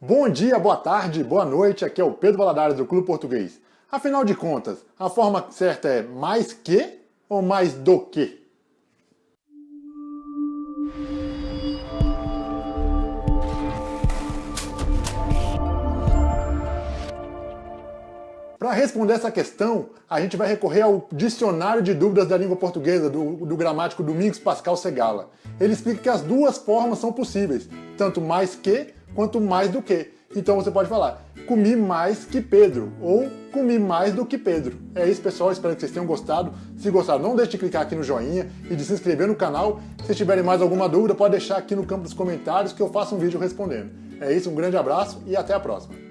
Bom dia, boa tarde, boa noite, aqui é o Pedro Valadares do Clube Português. Afinal de contas, a forma certa é mais que ou mais do que? Para responder essa questão, a gente vai recorrer ao Dicionário de Dúvidas da Língua Portuguesa, do, do gramático Domingos Pascal Segala. Ele explica que as duas formas são possíveis, tanto mais que quanto mais do que. Então você pode falar, comi mais que Pedro, ou comi mais do que Pedro. É isso, pessoal. Espero que vocês tenham gostado. Se gostaram, não deixe de clicar aqui no joinha e de se inscrever no canal. Se tiverem mais alguma dúvida, pode deixar aqui no campo dos comentários que eu faço um vídeo respondendo. É isso, um grande abraço e até a próxima.